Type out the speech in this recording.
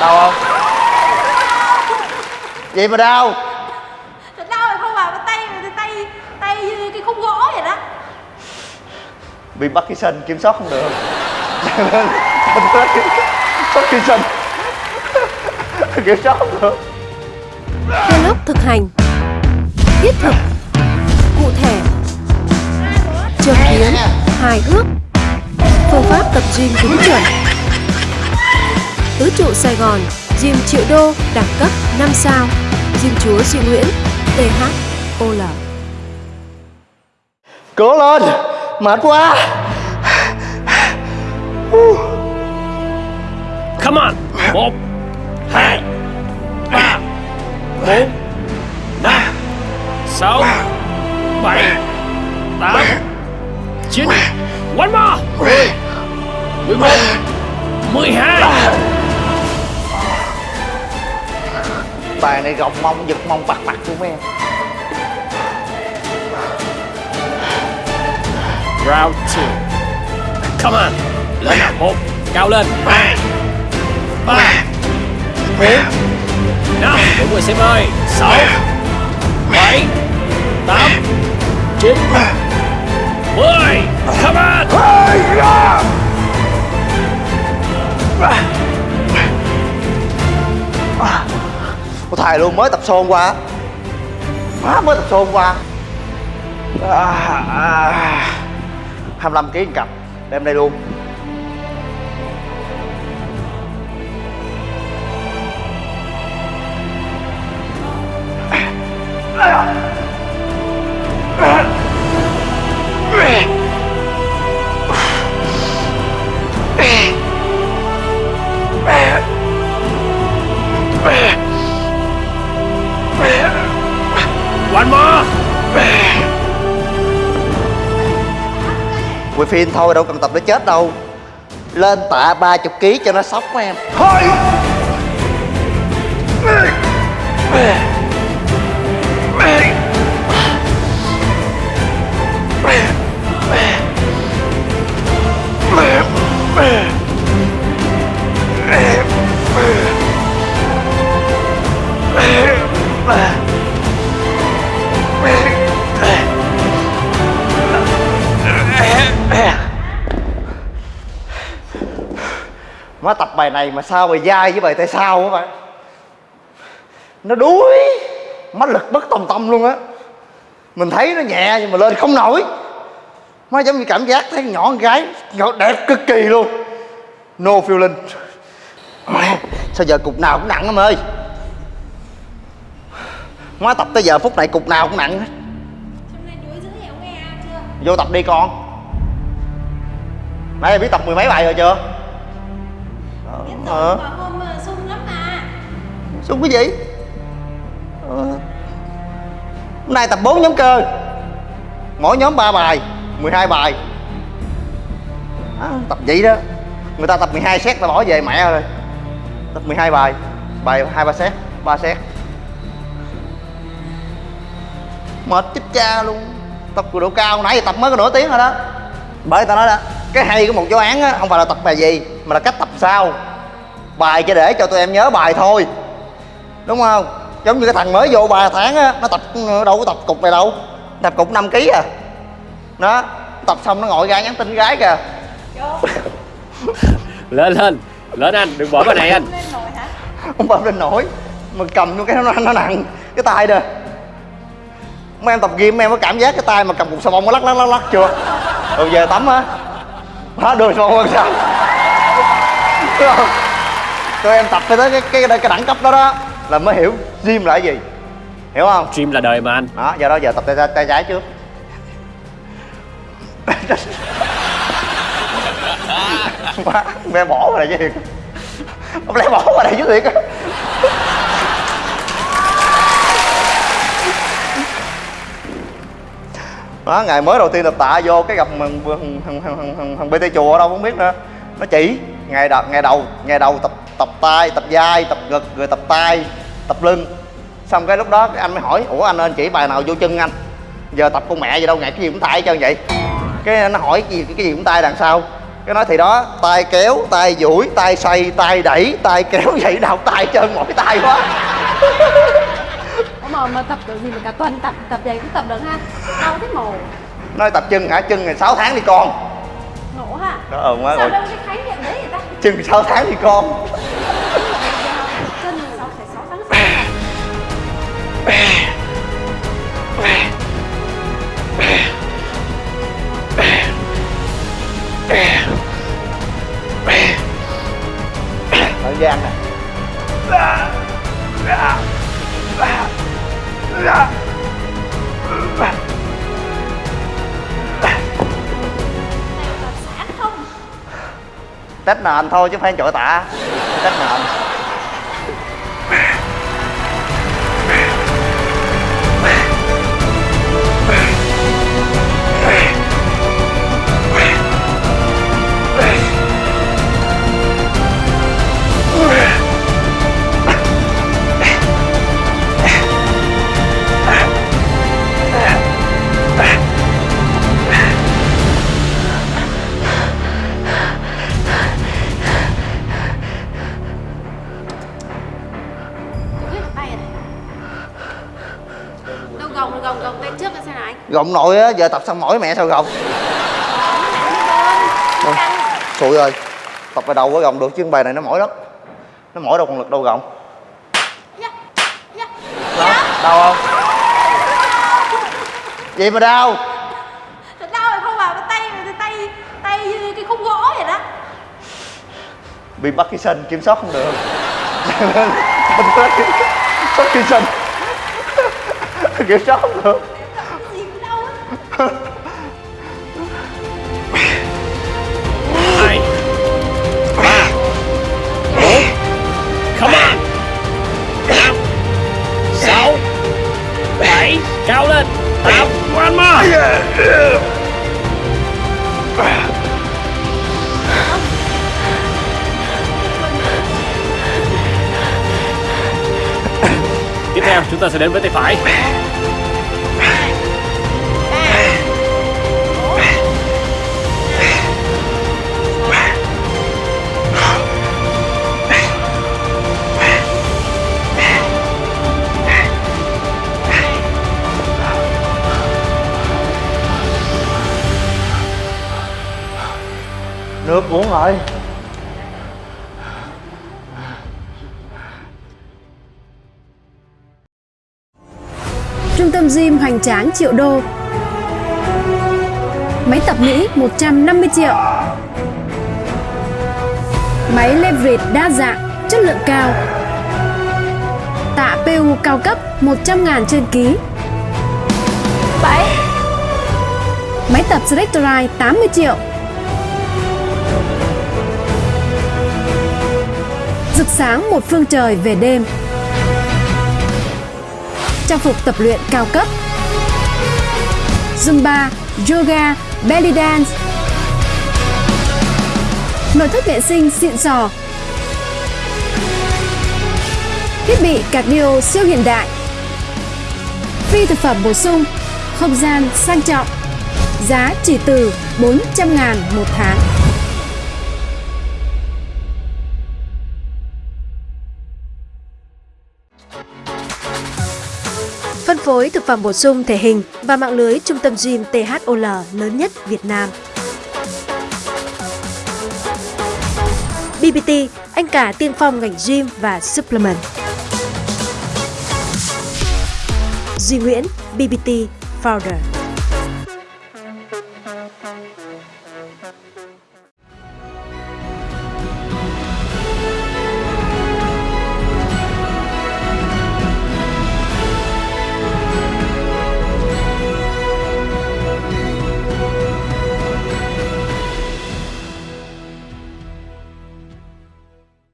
đau không? Vậy mà đau. Thật đau rồi không à, tay tay tay như cái khúc gỗ vậy đó. bị Parkinson kiểm soát không được. Parkinson. Kiểm soát không được. Vlog thực hành Thiết thực Cụ thể Trực kiến Hài hước Phương pháp tập gym đúng chuẩn Tứ trụ Sài Gòn Gym triệu đô đẳng cấp 5 sao Gym chúa Duy Nguyễn THOL cố lên mệt quá. Come on. Một Hai Ba Bốn Năm Sáu Bảy Tám Chín. One more. Mười Mười một Mười hai bài này gọng mông giật mông bắt mặt của em. Round two. Come on. Lên nào. Một. Cao lên. Hai Ba. Bốn. Năm. Mọi người xem ơi. Sáu. Bảy. Tám. Chín. Mười. Come on Ủa luôn mới tập xôn qua. Má mới tập xôn qua. À, à, à. 25 kg cặp Đem đây luôn. Quay phim thôi, đâu cần tập nó chết đâu. Lên tạ 30 kg cho nó sốc em. Thôi. Má tập bài này mà sao bài dai với bài tay sau á bạn? Nó đuối. Má lực bất tòng tâm luôn á. Mình thấy nó nhẹ nhưng mà lên không nổi. Má giống như cảm giác thấy nhỏ con gái nhỏ đẹp cực kỳ luôn. No feeling. Sao giờ cục nào cũng nặng em ơi. Má tập tới giờ phút này cục nào cũng nặng hết? Vô tập đi con. Nãy em biết tập mười mấy bài rồi chưa Ờ. hôm sung lắm mà. Xung cái gì? Ờ. Hôm nay tập 4 nhóm cơ. Mỗi nhóm 3 bài 12 bài. À, Tập vậy đó. Người ta tập 12 set ta bỏ về mẹ rồi. Tập 12 bài. Bài 2-3 set 3 set. Mệt chết cha luôn. Tập cường độ cao nãy giờ tập mới có nửa tiếng rồi đó. Bởi ta nói đó Cái hay của một giáo án á Không phải là tập bài gì Mà là cách tập sao Bài chỉ để cho tụi em nhớ bài thôi. Đúng không? Giống như cái thằng mới vô ba tháng á nó tập đâu có tập cục này đâu. Tập cục 5 kg à. Đó tập xong nó ngồi ra nhắn tin gái kìa. Lên lên. Lên anh Đừng bỏ cái này anh. Lên nổi hả? không bơm lên nổi mà cầm vô cái nó, nó nặng cái tay nè. Mấy em tập gym mấy em có cảm giác cái tay mà cầm cục xà bông nó lắc lắc lắc lắc chưa? Rồi về tắm á. Hết đường xà bông sao? Tụi em tập phải tới cái cái, cái, cái đẳng cấp đó đó là mới hiểu gym là cái gì. Hiểu không? Dream là đời mà anh. Đó giờ đó giờ tập tay, tay, tay trái trước. Má bé bỏ vào đây chứ thiệt. Không lẽ bỏ vào đây chứ thiệt á. Đó ngày mới đầu tiên tập tạ vô cái gặp thằng thằng thằng, thằng, thằng bt chùa ở đâu không biết nữa. Nó chỉ ngày đầu ngày đầu ngày đầu tập tập tay tập vai tập ngực rồi tập tay tập lưng. Xong cái lúc đó cái anh mới hỏi ủa anh ơi chỉ bài nào vô chân anh? Giờ tập con mẹ gì đâu ngày cái gì cũng tay trơn vậy. Cái nó hỏi cái gì cái gì cũng tay đằng sau. Cái nói thì đó tay kéo tay duỗi tay xoay tay đẩy tay kéo vậy đầu tay chân mỏi tay quá. Mà mà tập được gì mà cả tuần tập tập vậy cũng tập được ha? Đau thế mồ nói tập chân hả? Chân ngày 6 tháng đi con. Ngộ ha? Đó ờ quá sao rồi. đâu cái khái niệm đấy vậy ta? Chân 6 tháng đi con tết nền thôi chứ không phải chỗ tạ tết nền gồng nội á giờ tập xong mỏi mẹ sao Thôi, xui rồi tập bài đầu có gồng được chứ bài này nó mỏi lắm nó mỏi đâu còn lực đâu Dạ, dạ. đó đau không gì mà đau đau rồi không vào cái tay tay tay tay như cái khúc gỗ vậy đó bị Parkinson kiểm soát không được Parkinson kiểm soát không được hai ba. Bốn. Come on. Năm. Sáu. Bảy. Cao lên. Tám. One more. Tiếp theo chúng ta sẽ đến với tay phải. Rồi Trung tâm gym hoành tráng triệu đô. Máy tập Mỹ 150 triệu. Máy leverage đa dạng, chất lượng cao. Tạ PU cao cấp 100 ngàn trên ký. 7 Máy tập Selectorite 80 triệu sáng một phương trời về đêm. Trang phục tập luyện cao cấp. Zumba, Yoga, Belly Dance. Nội thất vệ sinh xịn sò. Thiết bị cardio siêu hiện đại. Phi thực phẩm bổ sung Không gian sang trọng. Giá chỉ từ 400 ngàn một tháng. Phối thực phẩm bổ sung thể hình và mạng lưới trung tâm gym THOL lớn nhất Việt Nam. BBT, anh cả tiên phong ngành gym và supplement. Duy Nguyễn, BBT Founder.